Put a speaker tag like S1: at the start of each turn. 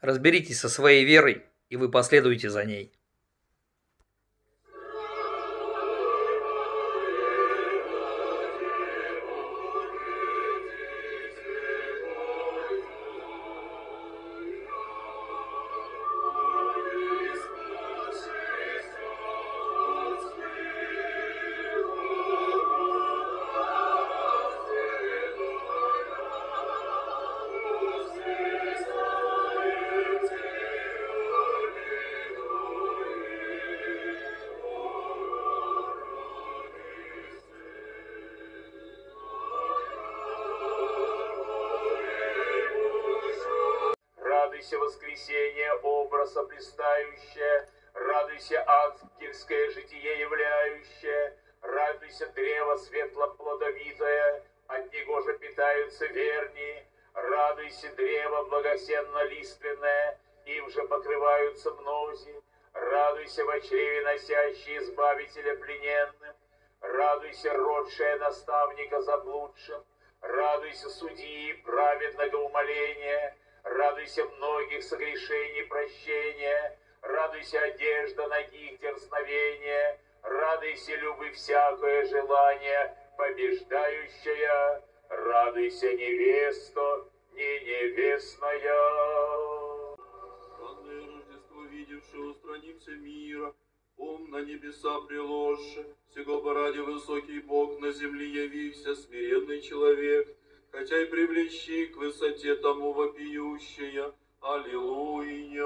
S1: Разберитесь со своей верой, и вы последуете за ней.
S2: Радуйся, воскресение, образа блистающее, Радуйся, ангельское житие являющее, Радуйся, древо светло-плодовитое, От него же питаются верни, Радуйся, древо благосенно-лиственное, Им же покрываются мнози, Радуйся, в чреве носящий избавителя плененным, Радуйся, родшая наставника заблудшим, Радуйся, судьи праведного умоления, Радуйся многих согрешений прощения, Радуйся одежда ногих дерзновения, Радуйся любы всякое желание, побеждающая, Радуйся невеста, не невестная.
S3: Странное Рождество, видевшее, устранимся мира, Ум на небеса приложше, Сего бы ради высокий Бог на земле явился, смиренный человек, хотя и привлечи к высоте тому вопиющая. Аллилуйя.